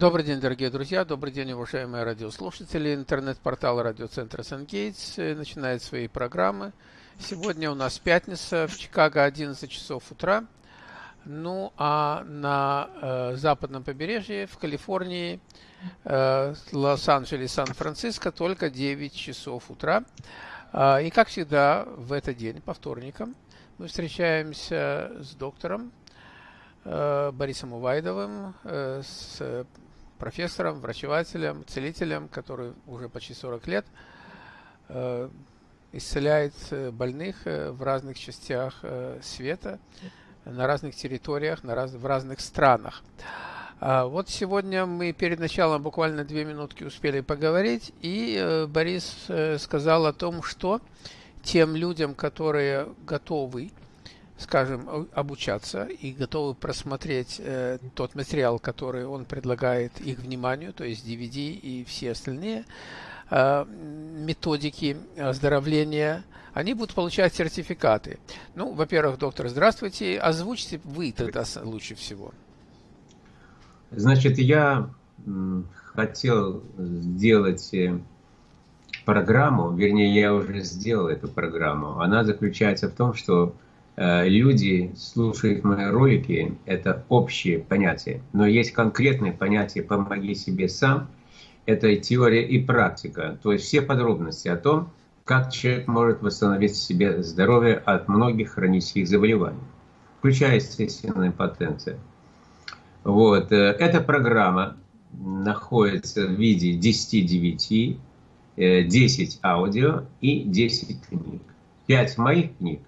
Добрый день, дорогие друзья, добрый день, уважаемые радиослушатели. Интернет-портал радиоцентра Сангейтс э, начинает свои программы. Сегодня у нас пятница, в Чикаго 11 часов утра. Ну, а на э, западном побережье, в Калифорнии, э, Лос-Анджелес, Сан-Франциско только 9 часов утра. Э, и, как всегда, в этот день, по вторникам, мы встречаемся с доктором Э, Борисом Увайдовым, э, с профессором, врачевателем, целителем, который уже почти 40 лет э, исцеляет больных в разных частях света, на разных территориях, на раз, в разных странах. А вот сегодня мы перед началом буквально две минутки успели поговорить, и Борис сказал о том, что тем людям, которые готовы скажем, обучаться и готовы просмотреть э, тот материал, который он предлагает их вниманию, то есть DVD и все остальные э, методики оздоровления, они будут получать сертификаты. Ну, во-первых, доктор, здравствуйте. Озвучьте вы тогда лучше всего. Значит, я хотел сделать э, программу, вернее, я уже сделал эту программу. Она заключается в том, что люди слушают мои ролики, это общие понятия. Но есть конкретные понятия «помоги себе сам», это теория и практика, то есть все подробности о том, как человек может восстановить себе здоровье от многих хронических заболеваний, включая, естественно, импотенцию. Вот. Э, эта программа находится в виде 10 DVD, 10 аудио и 10 книг. 5 моих книг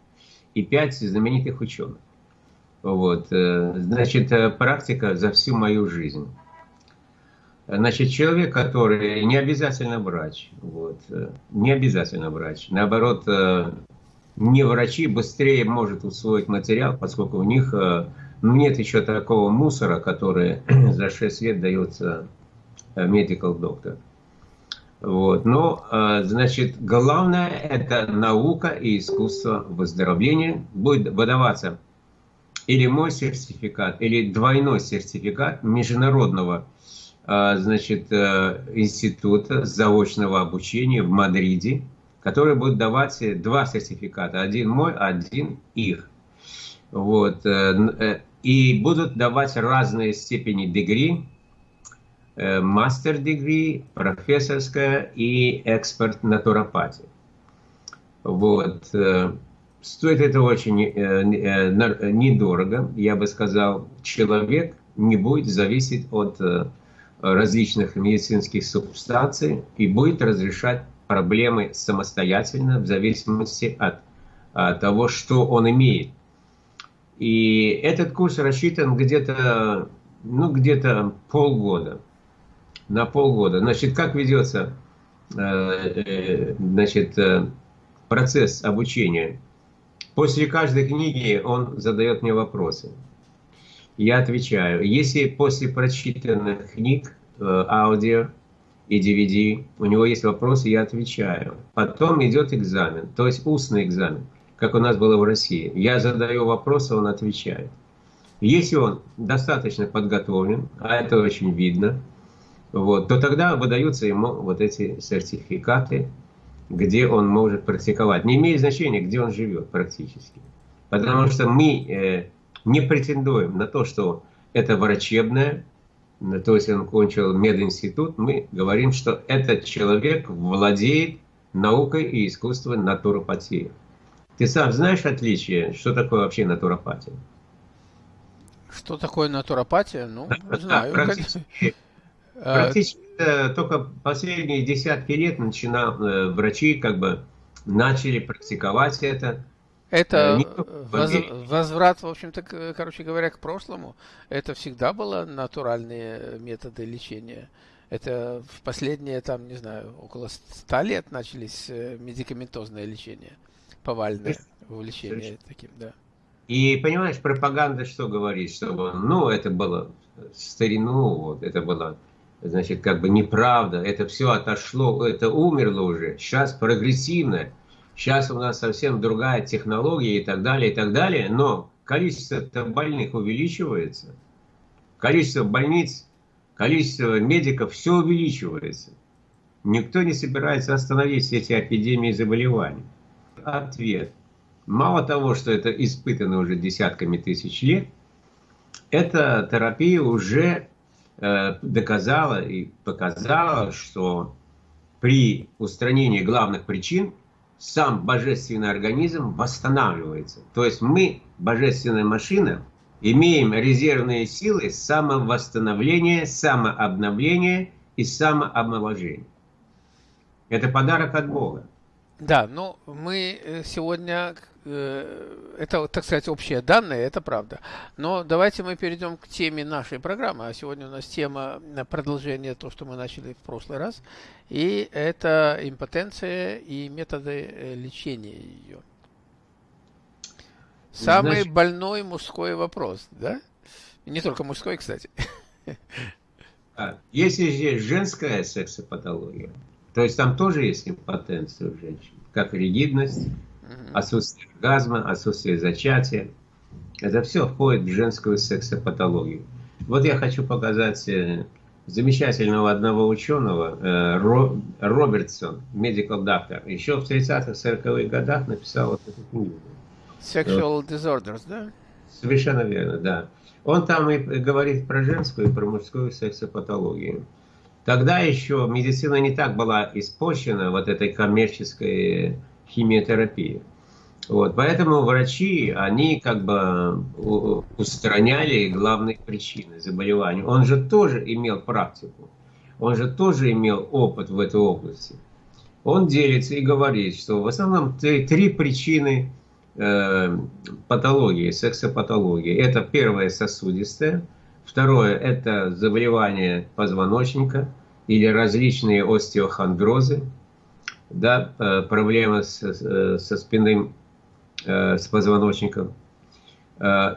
и пять знаменитых ученых. Вот. Э, значит, э, практика за всю мою жизнь. Значит, человек, который не обязательно врач, вот, э, не обязательно врач, наоборот, не врачи быстрее может усвоить материал, поскольку у них ну, нет еще такого мусора, который за 6 лет дается medical доктор. Вот. Но, а, значит, главное – это наука и искусство выздоровления. Будет выдаваться или мой сертификат, или двойной сертификат международного а, значит, э, института заочного обучения в Мадриде, который будет давать два сертификата. Один мой, один их. Вот. Э, э, и будут давать разные степени дегри, мастер-дегри, профессорская и эксперт натуропатии. Вот. Э, стоит это очень э, недорого, я бы сказал. Человек не будет зависеть от различных медицинских субстанций и будет разрешать проблемы самостоятельно в зависимости от, от того, что он имеет. И этот курс рассчитан где-то ну, где-то полгода на полгода. Значит, как ведется э, э, значит, э, процесс обучения? После каждой книги он задает мне вопросы. Я отвечаю. Если после прочитанных книг, аудио и DVD, у него есть вопросы, я отвечаю. Потом идет экзамен, то есть устный экзамен, как у нас было в России. Я задаю вопросы, он отвечает. Если он достаточно подготовлен, а это очень видно, вот, то тогда выдаются ему вот эти сертификаты, где он может практиковать. Не имеет значения, где он живет практически. Потому что мы э, не претендуем на то, что это врачебное, то есть он кончил мединститут, мы говорим, что этот человек владеет наукой и искусством натуропатии. Ты сам знаешь отличие, что такое вообще натуропатия? Что такое натуропатия? Ну, да, знаю. Практически, Э, Практически только последние десятки лет начинал, э, врачи как бы начали практиковать это. Это э, воз, возврат, в общем-то, короче говоря, к прошлому. Это всегда было натуральные методы лечения. Это в последние, там, не знаю, около ста лет начались медикаментозное лечение, повальное увлечение таким, да. И понимаешь, пропаганда что говорит, что ну это было в старину, вот это было значит, как бы неправда, это все отошло, это умерло уже, сейчас прогрессивно, сейчас у нас совсем другая технология и так далее, и так далее, но количество больных увеличивается, количество больниц количество медиков все увеличивается. Никто не собирается остановить эти эпидемии заболеваний. Ответ. Мало того, что это испытано уже десятками тысяч лет, эта терапия уже доказала и показала, что при устранении главных причин сам божественный организм восстанавливается. То есть мы, божественная машина, имеем резервные силы самовосстановления, самообновления и самоомоложения. Это подарок от Бога. Да, ну мы э, сегодня, э, это, так сказать, общие данные, это правда. Но давайте мы перейдем к теме нашей программы. А сегодня у нас тема продолжения то, что мы начали в прошлый раз. И это импотенция и методы э, лечения ее. Самый Значит... больной мужской вопрос, да? не только мужской, кстати. А, если есть женская сексопатология, то есть там тоже есть импотенция у женщин, как ригидность, отсутствие оргазма, отсутствие зачатия. Это все входит в женскую сексопатологию. Вот я хочу показать э, замечательного одного ученого, э, Робертсон, medical doctor, еще в 30-х, 40-х годах написал вот эту книгу. Sexual disorders, да? Совершенно верно, да. Он там и говорит про женскую и про мужскую сексопатологию. Тогда еще медицина не так была испорчена вот этой коммерческой химиотерапией. Вот, поэтому врачи, они как бы устраняли главные причины заболевания. Он же тоже имел практику, он же тоже имел опыт в этой области. Он делится и говорит, что в основном три, три причины э, патологии, сексопатологии. Это первое сосудистое, Второе – это заболевание позвоночника или различные остеохондрозы, да, э, проблемы с, э, со спинным, э, с позвоночником.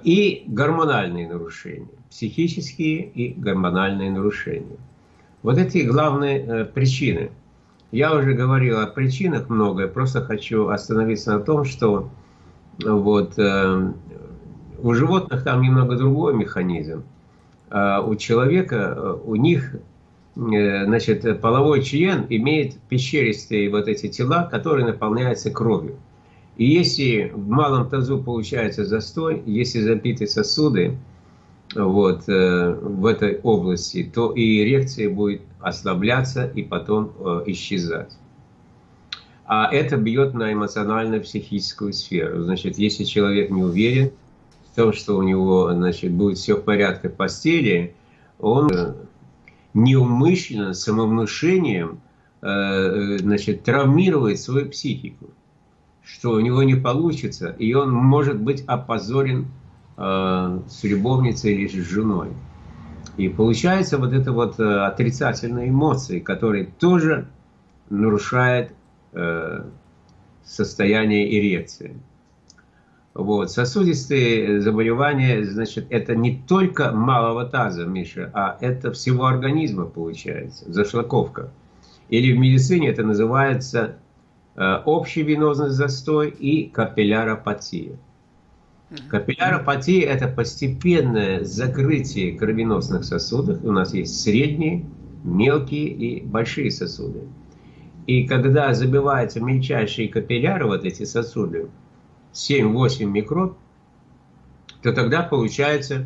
И гормональные нарушения, психические и гормональные нарушения. Вот эти главные причины. Я уже говорил о причинах многое, просто хочу остановиться на том, что вот, у животных там немного другой механизм. А у человека, э, у них, э, значит, половой член имеет пещеристые вот эти тела, которые наполняются кровью. И если в малом тазу получается застой, если забиты сосуды вот, э, в этой области, то и эрекция будет ослабляться и потом исчезать. А это бьет на эмоционально-психическую сферу. Значит, если человек не уверен, том, что у него значит, будет все в порядке в постели, он э, неумышленно, самовнушением э, значит, травмирует свою психику, что у него не получится, и он может быть опозорен э, с любовницей или с женой. И получается вот это вот отрицательные эмоции, которые тоже нарушают состояние эрекции. Вот. Сосудистые заболевания, значит, это не только малого таза, Миша, а это всего организма получается, зашлаковка. Или в медицине это называется э, общий венозный застой и капилляропатия. Капилляропатия – это постепенное закрытие кровеносных сосудов. У нас есть средние, мелкие и большие сосуды. И когда забиваются мельчайшие капилляры, вот эти сосуды, 7-8 микрон, то тогда получается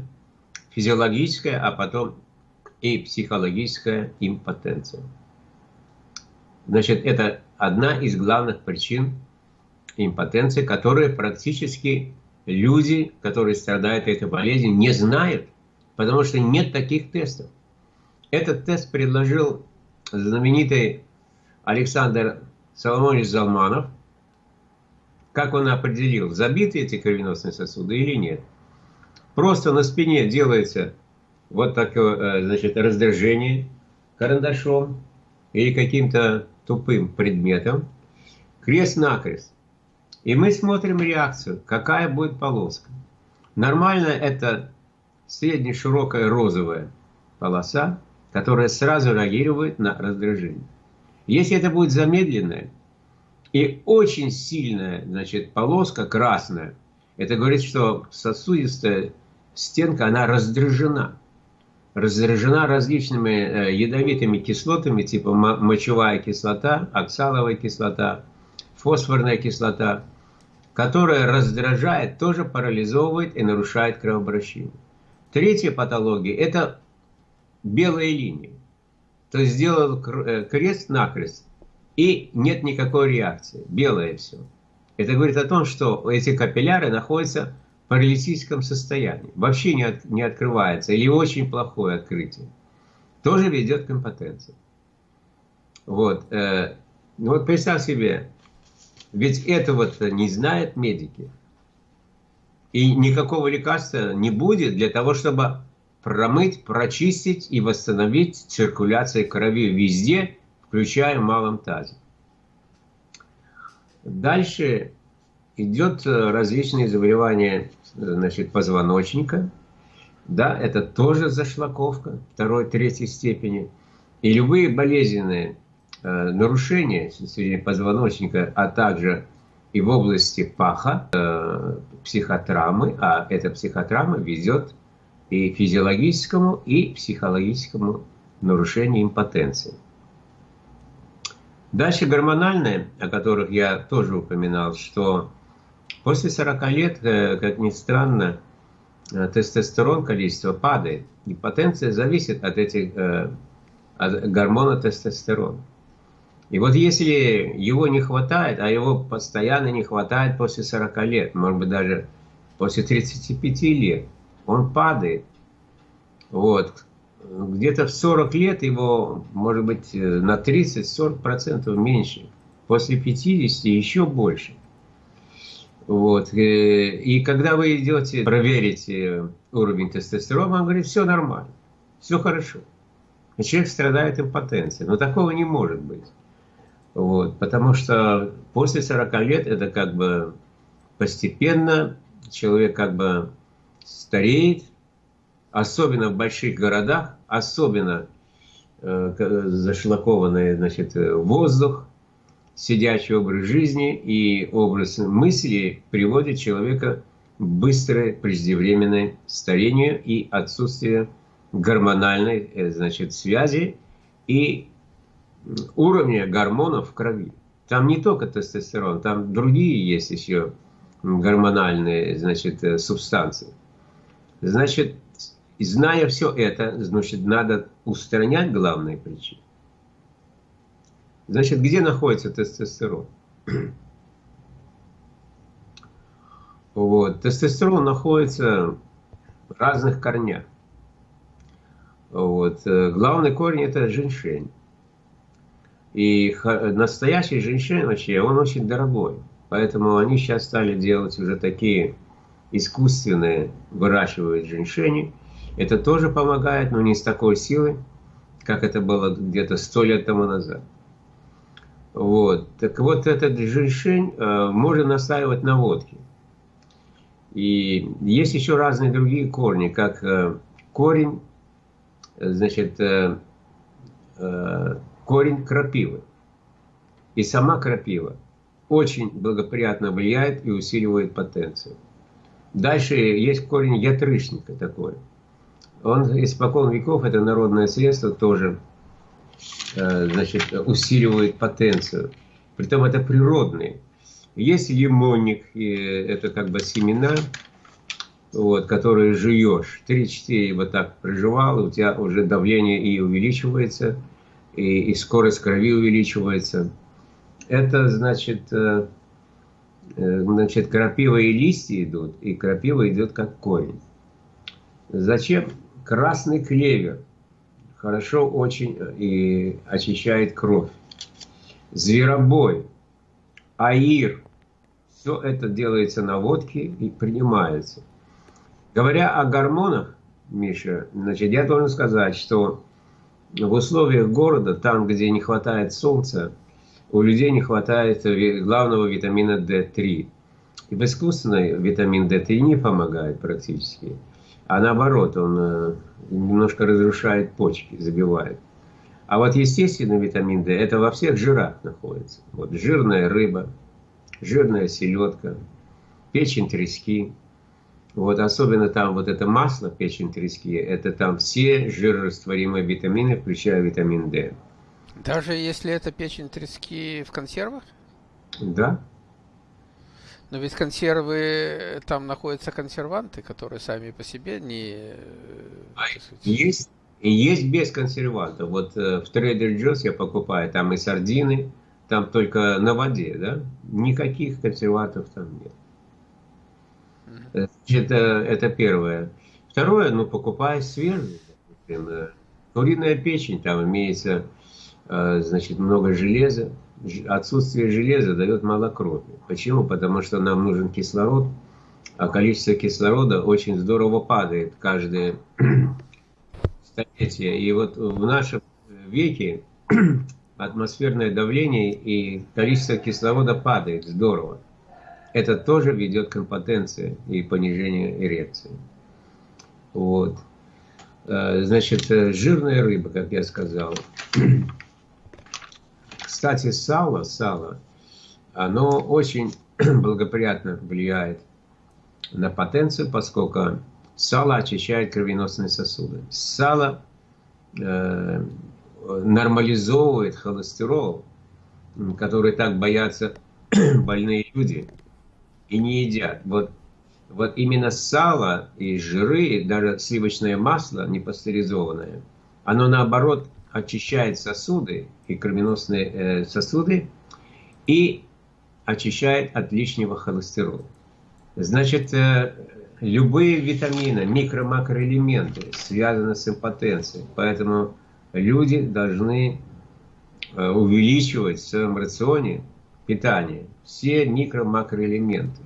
физиологическая, а потом и психологическая импотенция. Значит, это одна из главных причин импотенции, которые практически люди, которые страдают этой болезнью, не знают, потому что нет таких тестов. Этот тест предложил знаменитый Александр Соломонович Залманов – как он определил, забиты эти кровеносные сосуды или нет. Просто на спине делается вот такое, э, значит, раздражение карандашом или каким-то тупым предметом, крест-накрест. И мы смотрим реакцию, какая будет полоска. Нормально это средне-широкая розовая полоса, которая сразу реагирует на раздражение. Если это будет замедленная, и очень сильная, значит, полоска красная. Это говорит, что сосудистая стенка, она раздражена. Раздражена различными э, ядовитыми кислотами, типа мочевая кислота, оксаловая кислота, фосфорная кислота, которая раздражает, тоже парализовывает и нарушает кровообращение. Третья патология – это белые линии. То есть сделал э, крест-накрест, и нет никакой реакции. Белое все. Это говорит о том, что эти капилляры находятся паралитическом состоянии, вообще не, от, не открывается, или очень плохое открытие, тоже ведет к импотенции. Вот. Э, ну вот представь себе, ведь этого-то не знают медики. И никакого лекарства не будет для того, чтобы промыть, прочистить и восстановить циркуляцию крови везде, включая в малом тазе. Дальше идет э, различные заболевания значит, позвоночника. Да, это тоже зашлаковка второй, третьей степени. И любые болезненные э, нарушения позвоночника, а также и в области паха, э, психотравмы, а эта психотравма ведет и физиологическому, и психологическому нарушению импотенции. Дальше гормональные, о которых я тоже упоминал, что После 40 лет, э, как ни странно, э, тестостерон количество падает. И потенция зависит от этих э, от гормона тестостерона. И вот если его не хватает, а его постоянно не хватает после 40 лет, может быть даже после 35 лет, он падает. Вот. Где-то в 40 лет его, может быть, на 30-40% меньше. После 50 еще больше. Вот. Э, и когда вы идете проверить э, уровень тестостерона, он говорит, все нормально, все хорошо. И человек страдает импотенцией. Но такого не может быть. Вот. Потому что после 40 лет это как бы постепенно человек как бы стареет, особенно в больших городах, особенно э, зашлакованный значит, воздух, сидячий образ жизни и образ мысли приводит человека к быстрое преждевременное старению и отсутствие гормональной э, значит, связи и уровня гормонов в крови. Там не только тестостерон, там другие есть еще гормональные значит, э, субстанции. Значит, зная все это, значит, надо устранять главные причины. Значит, где находится тестостерон? Вот. Тестостерон находится в разных корнях. Вот. Э, главный корень это женьшень. И настоящий женьшень вообще, он очень дорогой. Поэтому они сейчас стали делать уже такие искусственные, выращивают женьшени. Это тоже помогает, но не с такой силой, как это было где-то сто лет тому назад. Вот. Так вот, этот женьшень э, можно настаивать на водке. И есть еще разные другие корни, как э, корень, значит, э, э, корень крапивы. И сама крапива очень благоприятно влияет и усиливает потенцию. Дальше есть корень ятрышника такой. Он испокон веков, это народное средство тоже значит, усиливает потенцию. Притом это природные. Есть лимонник, это как бы семена, вот, которые жуешь. 3-4 вот так проживал, у тебя уже давление и увеличивается, и, и скорость крови увеличивается. Это значит, э, э, значит, крапива и листья идут, и крапива идет как корень. Зачем? Красный клевер – хорошо очень э, и очищает кровь. Зверобой, аир, все это делается на водке и принимается. Говоря о гормонах, Миша, значит, я должен сказать, что в условиях города, там, где не хватает солнца, у людей не хватает главного витамина D3. И в искусственной витамин D3 не помогает практически а наоборот, он э, немножко разрушает почки, забивает. А вот естественный витамин D, это во всех жирах находится. Вот жирная рыба, жирная селедка, печень трески, Вот особенно там вот это масло печень трески, это там все жирорастворимые витамины, включая витамин D. Даже если это печень трески в консервах? Да. Но ведь консервы, там находятся консерванты, которые сами по себе не... А есть, и есть без консервантов. Вот э, в Trader Joe's я покупаю, там и сардины, там только на воде, да? Никаких консервантов там нет. Это, это первое. Второе, ну, покупая например, куриная печень, там имеется, э, значит, много железа. Отсутствие железа дает мало крови. Почему? Потому что нам нужен кислород, а количество кислорода очень здорово падает каждое столетие. И вот в нашем веке атмосферное давление и количество кислорода падает здорово это тоже ведет к импотенции и понижению эрекции. Вот. Э, значит, э, жирная рыба, как я сказал. Кстати, сало, сало, оно очень благоприятно влияет на потенцию, поскольку сало очищает кровеносные сосуды. Сало э, нормализовывает холестерол, который так боятся больные люди и не едят. Вот, вот именно сало и жиры, даже сливочное масло непастеризованное, оно наоборот очищает сосуды и кровеносные э, сосуды и очищает от лишнего холестерола. Значит, э, любые витамины, микро-макроэлементы связаны с импотенцией. Поэтому люди должны э, увеличивать в своем рационе питания все микро-макроэлементы.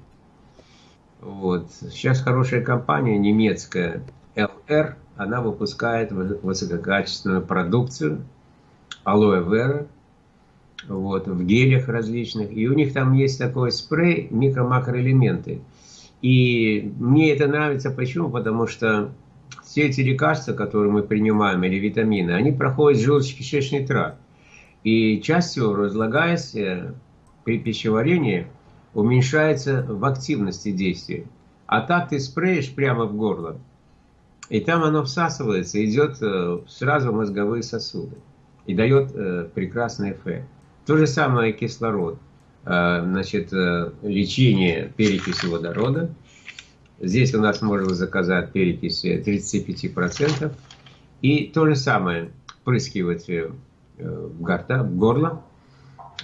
Вот. Сейчас хорошая компания немецкая LR, она выпускает высококачественную продукцию алоэ вера, вот, в гелях различных. И у них там есть такой спрей микро-макроэлементы. И мне это нравится. Почему? Потому что все эти лекарства, которые мы принимаем, или витамины, они проходят желудочно-кишечный тракт. И частью разлагаясь при пищеварении уменьшается в активности действия. А так ты спреешь прямо в горло, и там оно всасывается, идет э, сразу в мозговые сосуды и дает э, прекрасный эффект. То же самое кислород. Э, значит, лечение перекиси водорода. Здесь у нас можно заказать перекись 35%. И то же самое прыскивать в, горта, в горло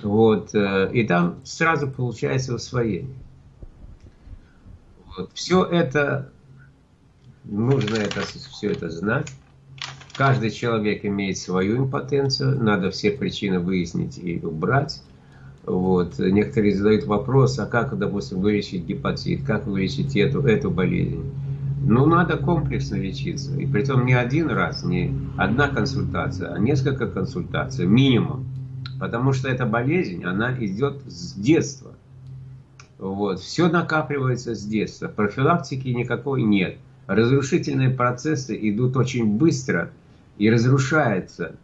вот, и там сразу получается усвоение. Вот. Все это, нужно это, все это знать. Каждый человек имеет свою импотенцию, надо все причины выяснить и убрать. Вот. Некоторые задают вопрос, а как, допустим, вылечить гепатит, как вылечить эту, эту болезнь. Ну, надо комплексно лечиться. И при том не один раз, не одна консультация, а несколько консультаций, минимум. Потому что эта болезнь, она идет с детства. Вот. Все накапливается с детства. Профилактики никакой нет. Разрушительные процессы идут очень быстро и разрушаются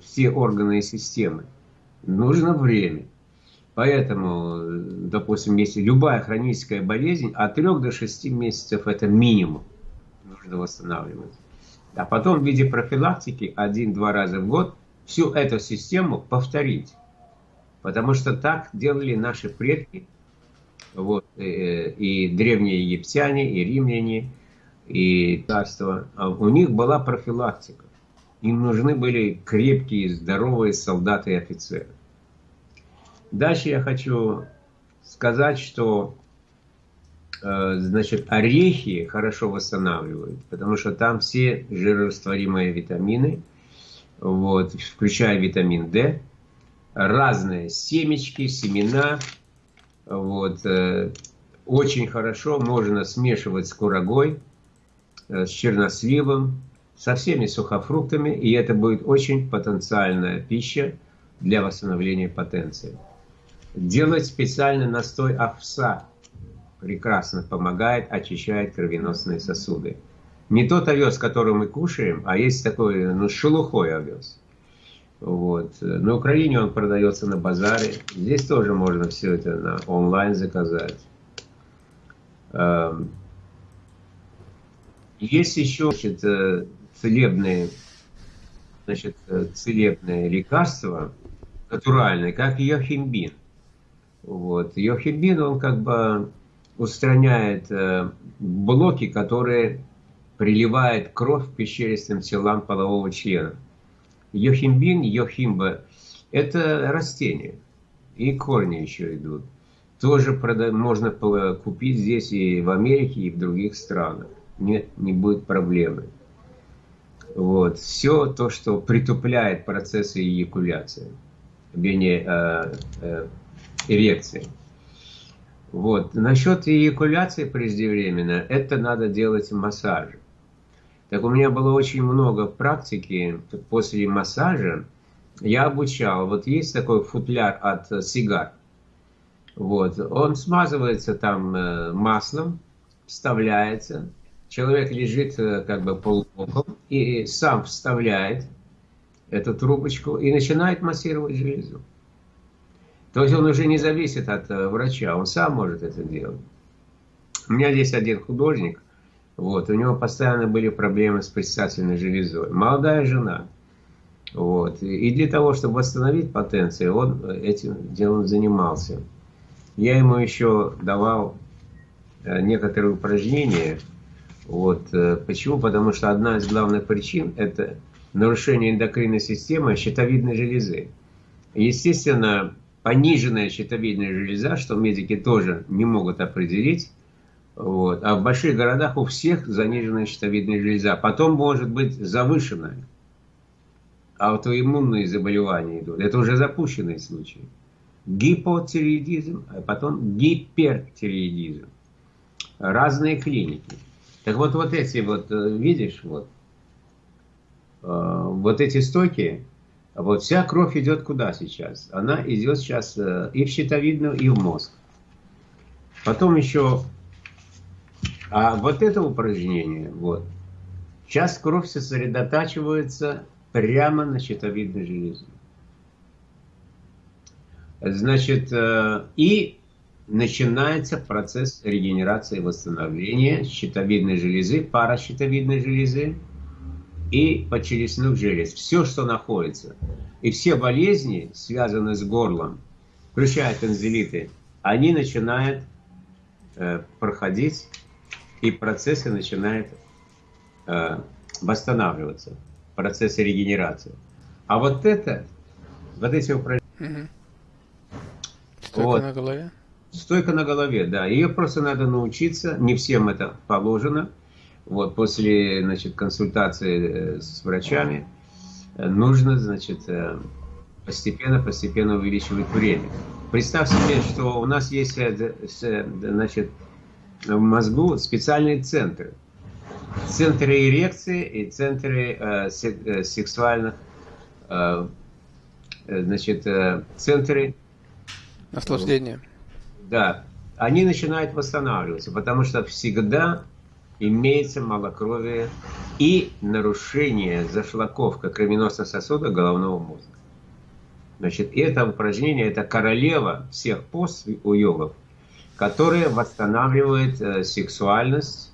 все органы и системы. Нужно время. Поэтому, допустим, если любая хроническая болезнь, от 3 до 6 месяцев это минимум нужно восстанавливать. А потом в виде профилактики один-два раза в год всю эту систему повторить. Потому что так делали наши предки, вот, и, э, и древние египтяне, и римляне, и царство. А у них была профилактика. Им нужны были крепкие, здоровые солдаты и офицеры. Дальше я хочу сказать, что э, значит, орехи хорошо восстанавливают, потому что там все жирорастворимые витамины – вот, включая витамин D, разные семечки, семена, вот, э, очень хорошо можно смешивать с курагой, с черносливом, со всеми сухофруктами, и это будет очень потенциальная пища для восстановления потенции. Делать специальный настой овса прекрасно помогает, очищает кровеносные сосуды. Не тот овес, который мы кушаем, а есть такой, ну, шелухой овес. Вот. На Украине он продается на базаре. Здесь тоже можно все это на онлайн заказать. Есть еще значит, э, целебные, значит, э, целебные лекарства, натуральные, как йохимбин. Вот. Йохимбин, он как бы устраняет э, блоки, которые приливают кровь к пещеристым телам полового члена. Йохимбин, йохимба – это растение. И корни еще идут. Тоже можно купить здесь и в Америке, и в других странах. Нет, не будет проблемы. Вот. Все то, что притупляет процессы эякуляции, вернее, э, э, эрекции. Вот. Насчет эякуляции преждевременно, это надо делать массаж. Так у меня было очень много практики после массажа. Я обучал. Вот есть такой футляр от сигар. Вот. Он смазывается там э, маслом, вставляется. Человек лежит э, как бы полубоком и сам вставляет эту трубочку и начинает массировать железу. То есть он уже не зависит от э, врача, он сам может это делать. У меня здесь один художник, вот, у него постоянно были проблемы с предстательной железой. Молодая жена. Вот, и для того, чтобы восстановить потенцию, он этим делом занимался. Я ему еще давал э, некоторые упражнения. Вот, э, почему? Потому что одна из главных причин – это нарушение эндокринной системы щитовидной железы. Естественно, пониженная щитовидная железа, что медики тоже не могут определить, вот. А в больших городах у всех заниженная щитовидная железа. Потом может быть завышенная. Аутоиммунные заболевания идут. Это уже запущенные случаи. Гипотиреидизм, а потом гипертиреидизм. Разные клиники. Так вот, вот эти вот, э, видишь, вот, э, вот эти стоки, вот вся кровь идет куда сейчас? Она идет сейчас э, и в щитовидную, и в мозг. Потом еще, а вот это упражнение, вот, сейчас кровь сосредотачивается прямо на щитовидной железе. Значит, э, и начинается процесс регенерации и восстановления щитовидной железы, паращитовидной железы, и подчелюстных желез. Все, что находится. И все болезни, связанные с горлом, включая тензилиты, они начинают э, проходить, и процессы начинают э, восстанавливаться, процессы регенерации. А вот это, вот эти упражнения... Стойка вот, на голове? Стойка на голове, да. Ее просто надо научиться, не всем это положено. Вот, после значит, консультации э, с врачами э, нужно значит, постепенно-постепенно э, увеличивать время. Представь себе, что у нас есть значит, в мозгу специальные центры. Центры эрекции и центры э, сексуальных, э, значит, центры... Наслаждения. Да, они начинают восстанавливаться, потому что всегда имеется малокровие и нарушение зашлаковка кровеносных сосудов головного мозга. Значит, это упражнение, это королева всех пост у йогов, которая восстанавливает э, сексуальность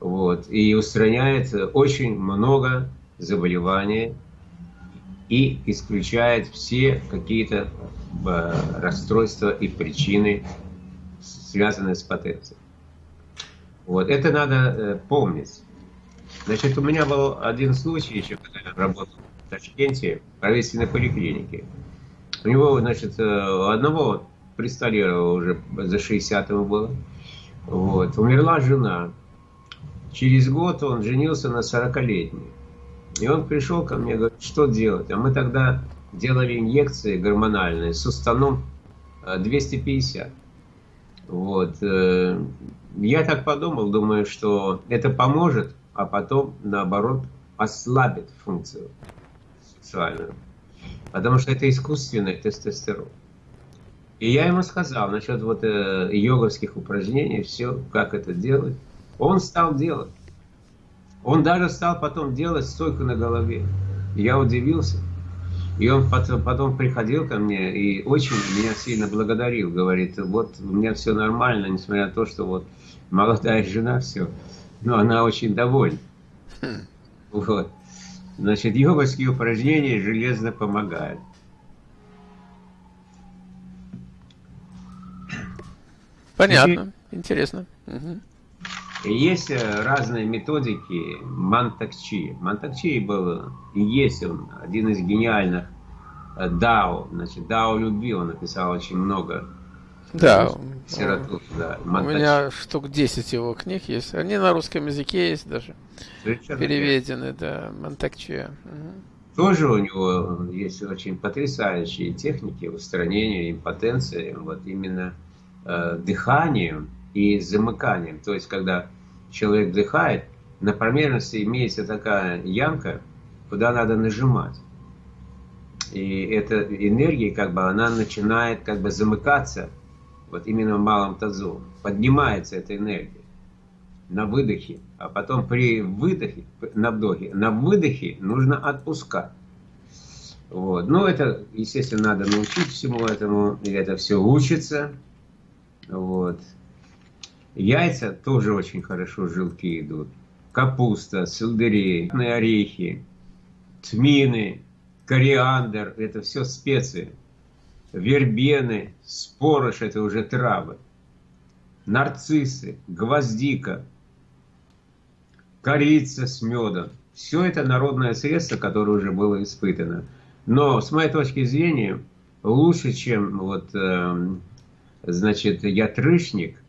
вот, и устраняет очень много заболеваний и исключает все какие-то э, расстройства и причины, связанные с потенцией. Вот, это надо э, помнить. Значит, у меня был один случай еще, когда я работал в Ташкенте, в правительственной поликлинике. У него, значит, э, у одного престолировало уже за 60 ему было. Вот. Умерла жена. Через год он женился на 40-летней. И он пришел ко мне, говорит, что делать? А мы тогда делали инъекции гормональные с устаном 250. Вот. Э, я так подумал, думаю, что это поможет, а потом, наоборот, ослабит функцию сексуальную. Потому что это искусственный тестостерон. И я ему сказал насчет вот э, йоговских упражнений, все, как это делать. Он стал делать. Он даже стал потом делать стойку на голове. Я удивился. И он потом, потом приходил ко мне и очень меня сильно благодарил. Говорит, вот у меня все нормально, несмотря на то, что вот молодая жена, все. но она очень довольна. Хм. Вот. Значит, йоговские упражнения железно помогают. Понятно, интересно. Угу. Есть э, разные методики Мантакчи. Мантакчи был и есть он один из гениальных э, Дао. Значит, Дао любил, он написал очень много да, литературы. Да, у меня штук 10 его книг есть. Они на русском языке есть даже. Совершенно переведены, верно. да, Монтакче. Угу. Тоже у него есть очень потрясающие техники устранения импотенции, вот именно э, дыханием и замыканием. То есть, когда человек вдыхает, на промерности имеется такая ямка, куда надо нажимать. И эта энергия, как бы, она начинает как бы замыкаться, вот именно в малом тазу. Поднимается эта энергия на выдохе, а потом при выдохе, на вдохе, на выдохе нужно отпускать. Вот. Но это, естественно, надо научить всему этому, и это все учится. Вот. Яйца тоже очень хорошо желтки идут. Капуста, сельдерей, орехи, тмины, кориандр – это все специи. Вербены, спорож – это уже травы. Нарциссы, гвоздика, корица с медом. Все это народное средство, которое уже было испытано. Но с моей точки зрения, лучше, чем вот, э, значит, ятрышник,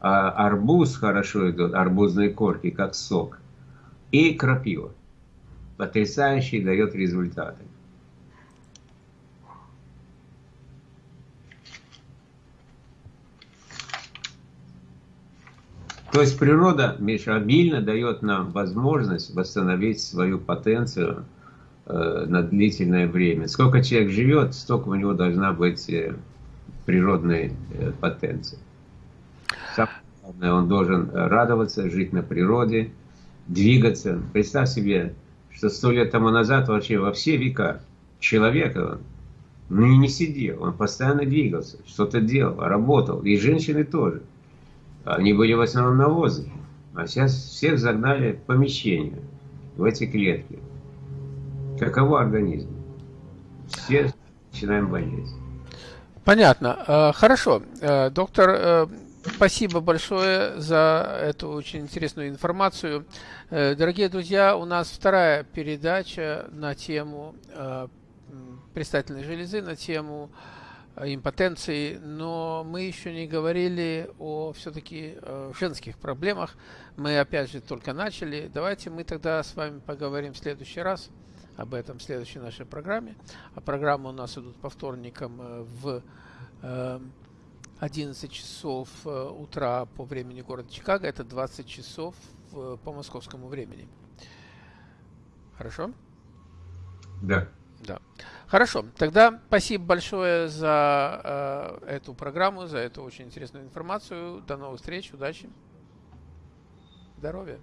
а арбуз хорошо идет, арбузные корки, как сок. И крапива. Потрясающий дает результаты. То есть природа, Миша, обильно дает нам возможность восстановить свою потенцию э, на длительное время. Сколько человек живет, столько у него должна быть э, природной э, потенции. Главное, он должен радоваться, жить на природе, двигаться. Представь себе, что сто лет тому назад вообще во все века человека ну, не сидел, он постоянно двигался, что-то делал, работал, и женщины тоже. Они были в основном на воздухе, а сейчас всех загнали в помещение, в эти клетки. Каково организм? Все начинаем болеть. Понятно. Э, хорошо. Э, доктор э, Спасибо большое за эту очень интересную информацию. Э, дорогие друзья, у нас вторая передача на тему э, предстательной железы, на тему э, импотенции, но мы еще не говорили о все-таки женских проблемах. Мы опять же только начали. Давайте мы тогда с вами поговорим в следующий раз об этом в следующей нашей программе. А программы у нас идут по вторникам в 11 часов э, утра по времени города Чикаго, это 20 часов э, по московскому времени. Хорошо? Да. Да. Хорошо. Тогда спасибо большое за э, эту программу, за эту очень интересную информацию. До новых встреч, удачи, здоровья.